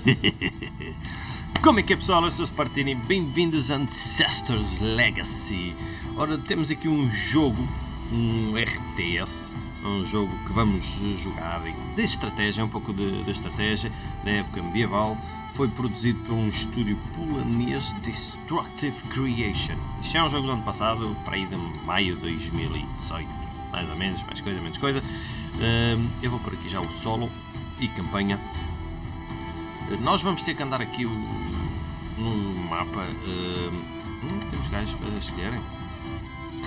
Como é que é pessoal? Eu sou o Spartini, bem-vindos a Ancestors Legacy. Ora, temos aqui um jogo, um RTS, um jogo que vamos jogar de estratégia, um pouco de, de estratégia, da época medieval. Foi produzido por um estúdio polanês Destructive Creation. Isto é um jogo do ano passado, para aí de maio de 2018, mais ou menos, mais coisa, menos coisa. Eu vou por aqui já o solo e campanha. Nós vamos ter que andar aqui num mapa. Hum, temos gajos para escolherem.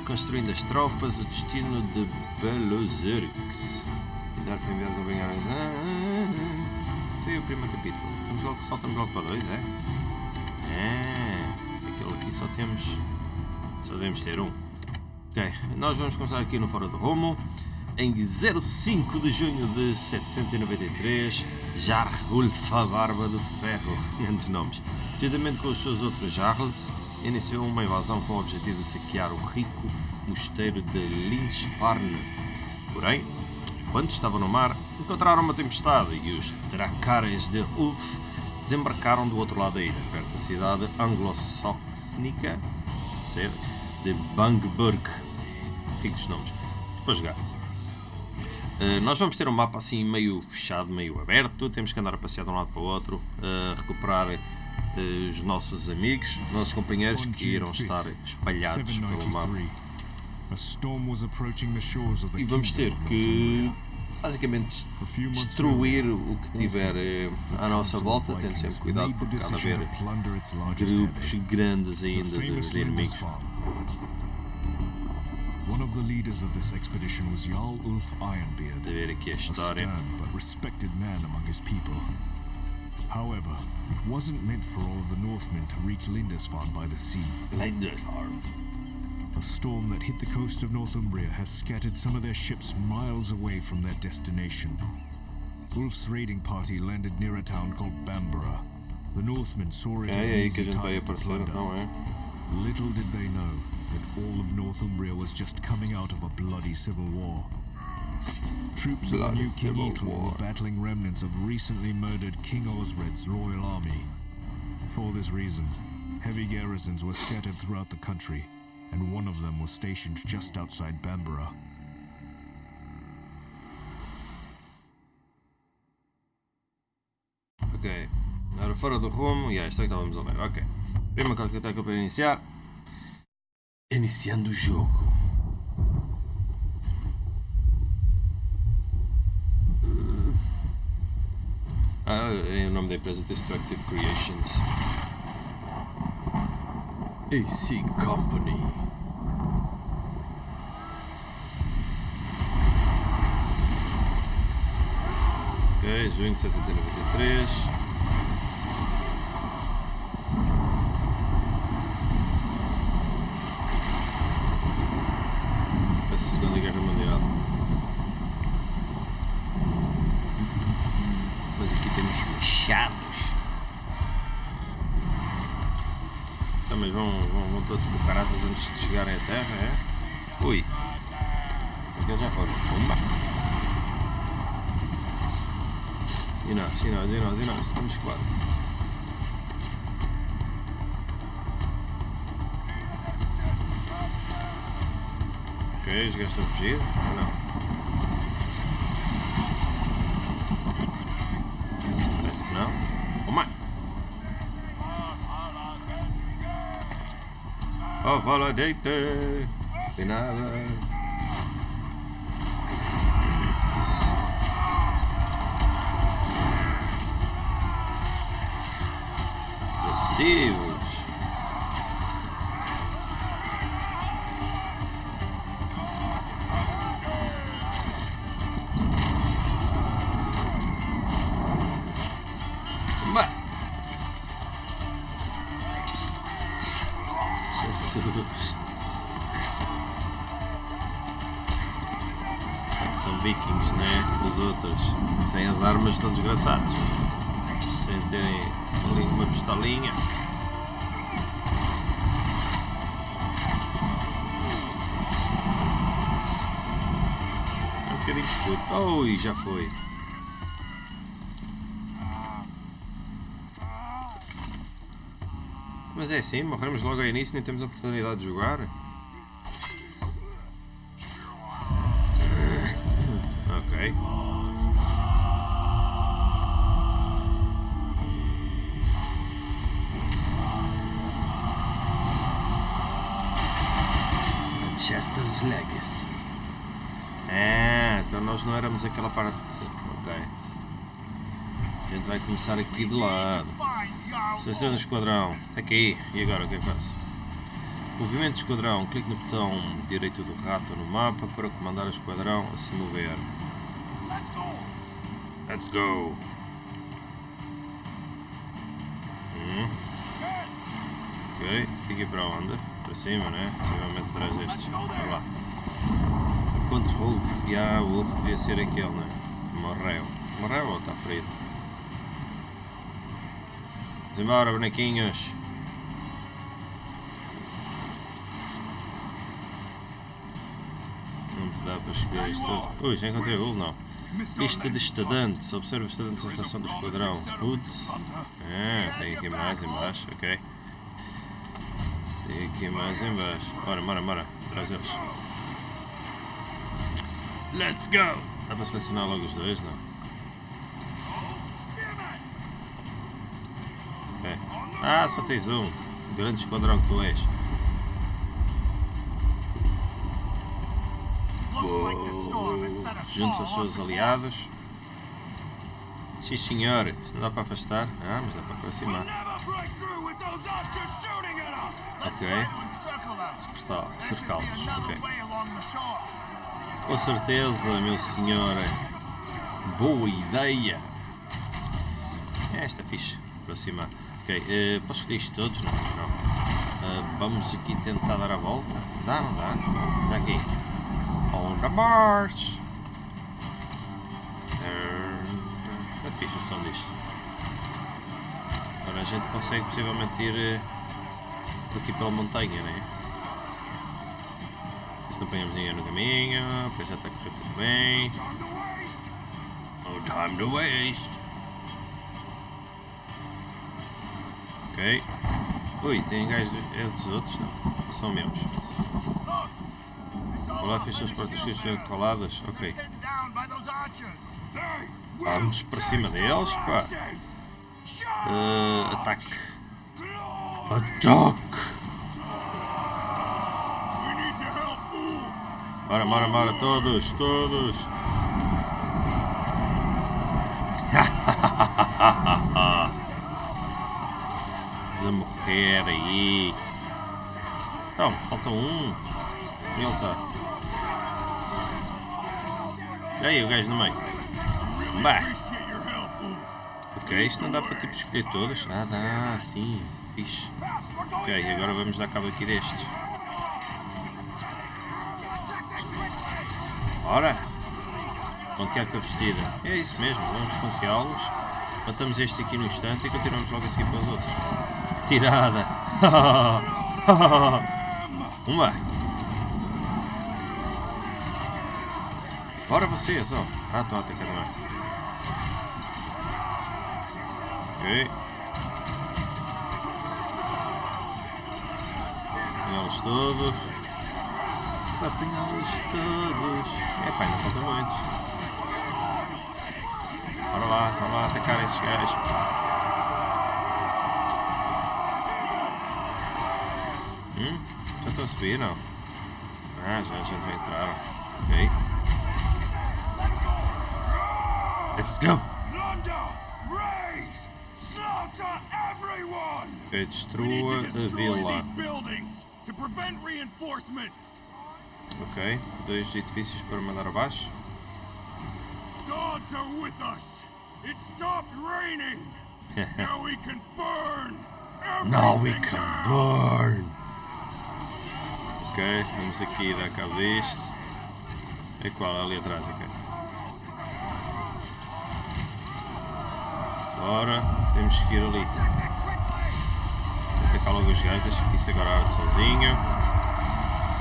Construindo as tropas, o destino de Belozerix. Dar para enviar acompanhar. Foi o primeiro capítulo. Vamos logo, saltamos logo para dois, é? É. Aquele aqui só temos. Só devemos ter um. Ok, nós vamos começar aqui no Fora do Rumo. Em 05 de junho de 793, Jarlulf a Barba do Ferro, entre nomes, juntamente com os seus outros Jarls, iniciou uma invasão com o objetivo de saquear o rico mosteiro de Lynchfarne. Porém, quando estavam no mar, encontraram uma tempestade e os Dracares de Ulf desembarcaram do outro lado da ilha, perto da cidade anglo-saxónica de Bangburg. Ricos nomes. Depois jogar. Uh, nós vamos ter um mapa assim meio fechado, meio aberto, temos que andar a passear de um lado para o outro, uh, recuperar uh, os nossos amigos, nossos companheiros que irão estar espalhados pelo mapa. E vamos ter que basicamente destruir o que tiver à nossa volta, tendo sempre cuidado porque há de haver grupos grandes ainda de, de inimigos. One of the leaders of this expedition was Jarl Ulf Ironbeard, a stern but respected man among his people. However, it wasn't meant for all of the Northmen to reach Lindisfarne by the sea. Lindisfarne? A storm that hit the coast of Northumbria has scattered some of their ships miles away from their destination. Ulf's raiding party landed near a town called Bamborough. The Northmen saw it as an easy target to plunder. Little did they know that all of Northumbria was just coming out of a bloody civil war. Troops bloody of the new King Ethelred were battling remnants of recently murdered King Osred's loyal army. For this reason, heavy garrisons were scattered throughout the country, and one of them was stationed just outside Bamborough. Ok, era fora do rumo, e yeah, isto é que estávamos a ler, ok. Prima calculatória para iniciar. Iniciando o jogo. Ah, é nome da empresa Destructive Creations. AC Company. Ok, junho de 793. todos por caraças antes de chegarem à terra, é? Ui. Mas eles já foram. Pumba. E nós, e nós, e nós, e nós. Estamos quase. Ok, os gajos estão a fugir? Ou não? Oh, validate. De nada. Receive. São vikings, né? Os outros, sem as armas, estão desgraçados. Sem terem ali uma pistolinha. É um bocadinho escuro. Oh, e já foi. Mas é assim, morremos logo ao início, nem temos a oportunidade de jogar. Ok. Chester's Legacy. Ah, então nós não éramos aquela parte. Ok. A gente vai começar aqui de lado. Seleção do esquadrão. Aqui. E agora o que é que faço? Movimento de esquadrão. Clique no botão direito do rato no mapa para comandar o esquadrão a se mover. Let's go! Hum. Ok. Aqui para onde? Para cima, né? Provavelmente atrás destes. Vai lá. Contra Wolf. Já, o Wolf devia ser aquele, né? Morreu. Morreu ou está ferido? Vamos embora, bonequinhos. Não dá para escolher isto tudo. Ui, já encontrei o não. Lista de estudantes. Observe os estudantes da estação do esquadrão. Putz. Ah, tem aqui mais embaixo, ok. Tem aqui mais embaixo. Bora, bora, bora. Traz eles. Let's go! Dá para selecionar logo os dois, não? Ok. Ah, só tens um. Grande esquadrão que tu és. Juntos aos seus aliados. Sim, senhor. Isto não dá para afastar. Ah, mas dá para aproximar. Ok. Cercá-los. Ok. Com certeza, meu senhor. Boa ideia. Esta é fixe. Aproximar. Ok. Uh, posso escolher isto todos? Não. não. Uh, vamos aqui tentar dar a volta. Dá, não dá? Dá aqui. On the march. Uh, é o som disto. Agora a gente consegue possivelmente ir uh, aqui pela montanha, né? Se não apanhamos ninguém no caminho, depois já está a correr tudo bem. No time to waste. Ok. Ui, tem gajos é dos outros? Não, são meus. Olá, fez as portas que estão coladas? Ok. Vamos para cima deles, pá. Uh, ataque. Ataque! Bora, bora, bora, todos, todos! A morrer aí! Então, falta um. Ele está. E aí, o gajo no meio. Bah! Ok, isto não dá para tipo escolher todos. Ah, dá, sim. Fixe. Ok, agora vamos dar cabo aqui destes. Ora! Pontear com a vestida. É isso mesmo, vamos ponteá-los. Matamos este aqui no instante e continuamos logo a seguir para os outros. Que tirada! Uma! Bora vocês, ó! Ah, estão a atacar lá. Ok. Apanhá-los todos. Apanhá-los todos. É pá, ainda faltam muitos. Bora lá, bora lá atacar esses gajos. Já? Ah, já, já vai entrar. Ok. Let's go! Ok, destrua a vila. Ok, dois edifícios para mandar abaixo. Gods are with us. It stopped raining. now we can burn. Now we can burn! Ok, vamos aqui dar cabo disto. É qual? Ali atrás, ok. Bora, temos que ir ali. Atacar logo os gajos, deixa que isso agora arde sozinho.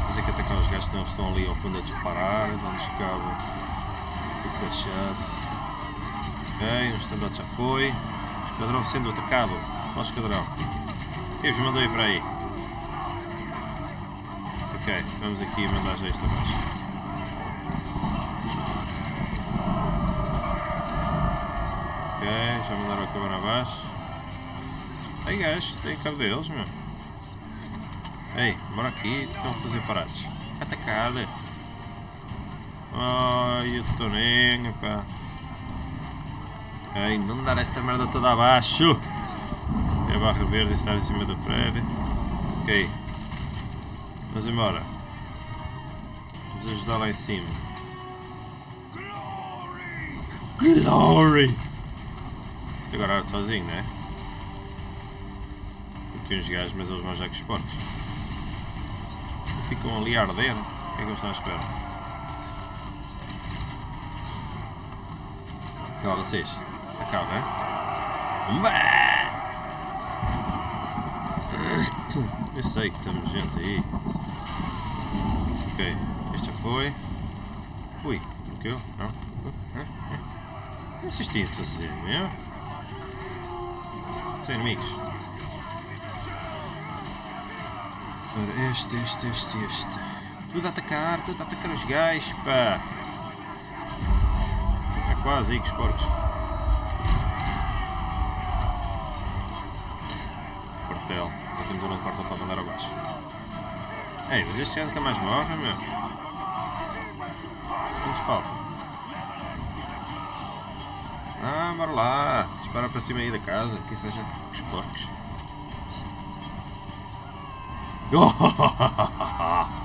Temos é que atacar os gajos que não estão ali ao fundo a disparar, dão-nos cabo do cachaço. Ok, o estandarte já foi. Esquadrão sendo atacado. Ó esquadrão. Quem vos mandou ir para aí? Ok, vamos aqui mandar já isto abaixo. Ok, já mandaram a câmara abaixo. Ei gajo, tem cabo deles, meu. Ei, bora aqui, estão a fazer parados. Atacar. Ai, eu estou nem, pá. Ok, não dar esta merda toda abaixo. É a barra verde estar em cima do prédio. Ok. Vamos embora. Vamos ajudar lá em cima. Glory! Isto agora arte sozinho, não é? Aqui uns gajos, mas eles vão já com os porcos. Ficam ali a arder. O que é que eles estão à espera? Calma vocês. Acaba, é? Eu sei que estamos gente aí. Ok, este já foi. Ui, bloqueou? Não? O que a fazer, meu? São inimigos. Ora, este, este, este, este. Tudo a atacar, tudo a atacar os gajos, pá. É quase aí que os porcos. Quartel. Temos um quartel para mandar abaixo. Ei, mas este ano nunca mais morre, meu. Quantos faltam? Ah, bora lá. Dispara para cima aí da casa. Que isso veja os porcos.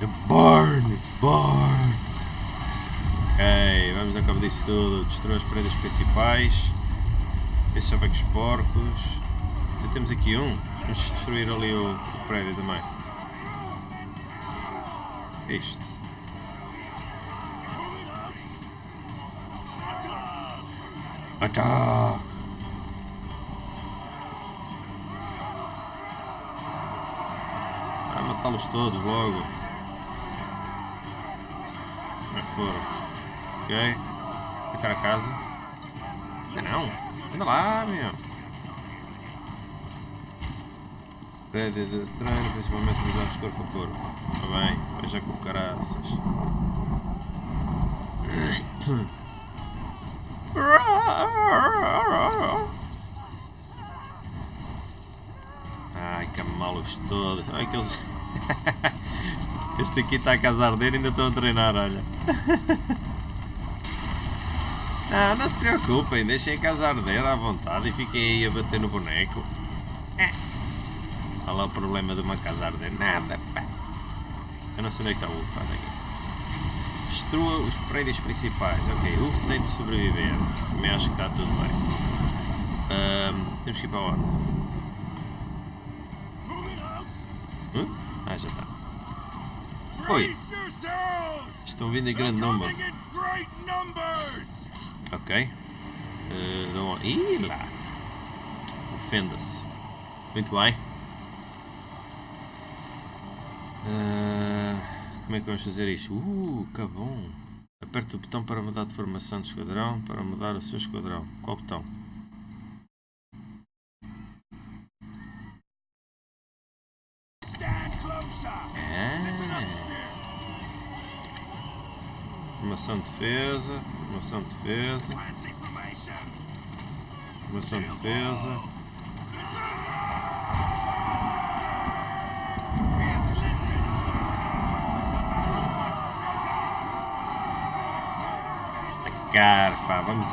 The Barn! Barn! Ok, vamos a cabo disso tudo. Destruir as paredes principais. Já vai com os porcos. Já temos aqui um. Vamos destruir ali o, o prédio também. Isto. Ataque! Vai matá-los todos logo. Que foram? Ok. Ficar a casa. Não, não. Anda lá, meu. Prédio de treino, principalmente nos anos corpo a corpo. Está bem, veja com caraças. Ai, camalos todos. Ai, que eles... Este aqui está a casar dele ainda estão a treinar, olha. Não, não se preocupem, deixem a casa arder à vontade e fiquem aí a bater no boneco. É. Olha lá o problema de uma casa arder. Nada, pá. Eu não sei onde é que está o UF, olha aqui. Destrua os prédios principais. Ok, o UF tem de sobreviver. Também acho que está tudo bem. Ahm, temos que ir para onde? Hum? Ah, já está. Oi, estão vindo em grande número. Ok. Uh? Ih, lá. Ofenda-se. Muito bem. Uh, como é que vamos fazer isto? Uh, que bom. Aperte o botão para mudar de formação de esquadrão, para mudar o seu esquadrão. Qual botão? Ah. Formação de defesa, formação de defesa, formação de defesa. Atacar, pá, vamos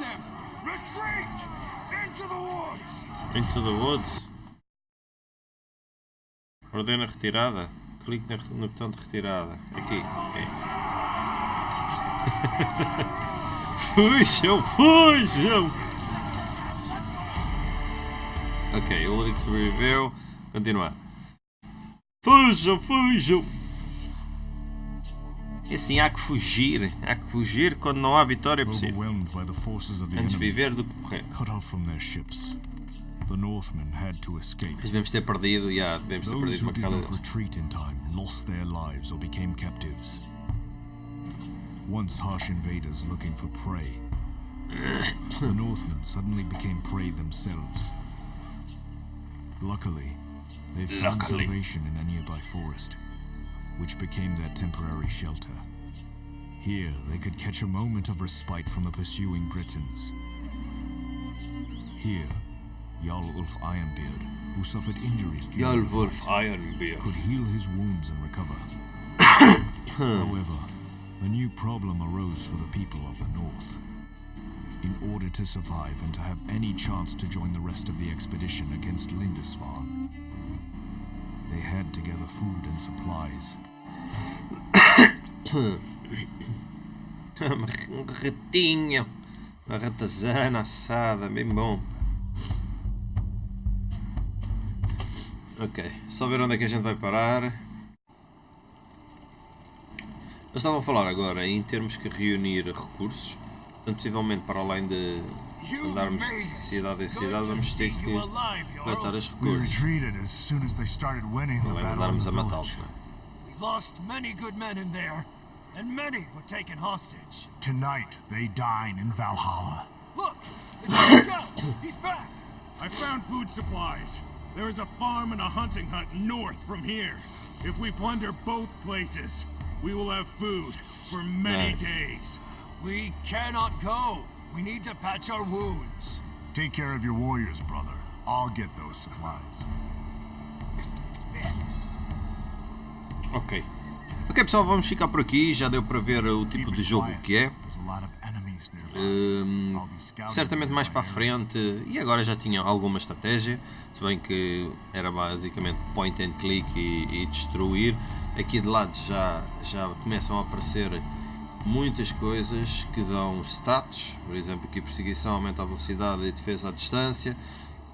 them! Retreat! Into the woods! Ordena retirada. Clique no botão de retirada. Aqui. ok. fujam, fujam! Ok, o que sobreviveu. Continuar. Fujam, fujam! E assim, há que fugir. Há que fugir quando não há vitória possível. Antes viver do que morrer. the Northmen had to escape. Devemos ter perdido, já, devemos ter perdido uma deles. retreat in time lost their lives or became captives. Once harsh invaders looking for prey, the Northmen suddenly became prey themselves. Luckily, they found Luckily. salvation in a nearby forest, which became their temporary shelter. Here, they could catch a moment of respite from the pursuing Britons. Here, Jarl Ulf Ironbeard, who suffered injuries during the Jalvolf fight, Ironbeard. could heal his wounds and recover. However, a new problem arose for the people of the North. In order to survive and to have any chance to join the rest of the expedition against Lindisfarne, they had to gather food and supplies. um ratinho. Uma ratazana assada, bem bom. Ok, só ver onde é que a gente vai parar. Eles estavam a falar agora em termos que reunir recursos. Portanto, possivelmente para além de andarmos de cidade em cidade, vamos ter que coletar os We recursos. retreated as soon as they started winning the Não é battle in andarmos the a matá-los, village. não é? We lost many good men in there, and many were taken hostage. Tonight, they dine in Valhalla. Look! It's Joe! He's back! I found food supplies. There is a farm and a hunting hut north from here. If we plunder both places, we will have food for many Nice. days. We cannot go. We need to patch our wounds. Take care of your warriors, brother. I'll get those supplies. Ok. Ok pessoal, vamos ficar por aqui. Já deu para ver o tipo de jogo que é. Scouting certamente mais para a frente e agora já tinha alguma estratégia se bem que era basicamente point and click e, e destruir aqui de lado já, já começam a aparecer muitas coisas que dão status. Por exemplo aqui perseguição aumenta a velocidade e defesa à distância.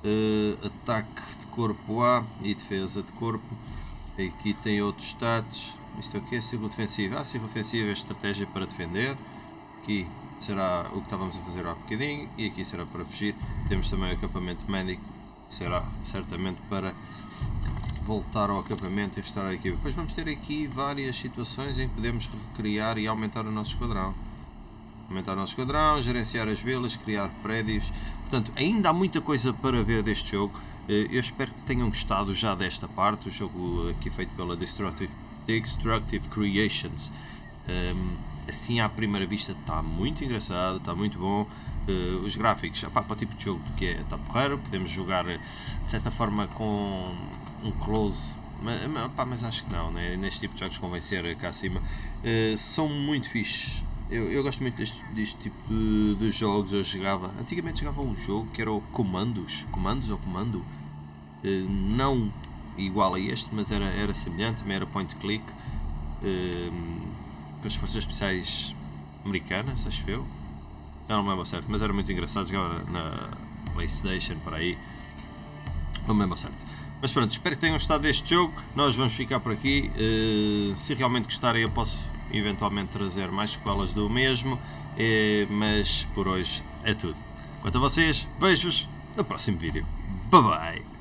Eh, ataque de corpo A e defesa de corpo. Aqui tem outros status. Isto aqui é círculo defensivo ah, círculo defensivo é estratégia para defender. Aqui será o que estávamos a fazer há bocadinho. E aqui será para fugir. Temos também o acampamento médico, será certamente para voltar ao acampamento e restaurar a equipa. Depois vamos ter aqui várias situações em que podemos recriar e aumentar o nosso esquadrão. Aumentar o nosso esquadrão, gerenciar as vilas, criar prédios. Portanto, ainda há muita coisa para ver deste jogo. Eh, Eu espero que tenham gostado já desta parte. O jogo aqui feito pela Destructive, Destructive Creations. Um, assim à primeira vista está muito engraçado, está muito bom. Uh, os gráficos, opá, para o tipo de jogo que é, está porreiro. Podemos jogar de certa forma com um close, mas, mas, acho que não, né? neste tipo de jogos convém ser cá acima. Uh, são muito fixes. Eu, eu gosto muito deste, deste tipo de, jogos. Eu jogava, antigamente jogava um jogo que era o Comandos, Comandos ou Comando, Uh, não igual a este, mas era, era semelhante, também era point click. Uh, com as forças especiais americanas, acho eu. Já não me lembro certo, mas era muito engraçado. Jogava na PlayStation por aí. Não me lembro certo. Mas pronto, espero que tenham gostado deste jogo. Nós vamos ficar por aqui. Uh, se realmente gostarem, eu posso eventualmente trazer mais sequelas do mesmo. Uh, mas por hoje é tudo. Quanto a vocês, vejo-vos no próximo vídeo. Bye bye!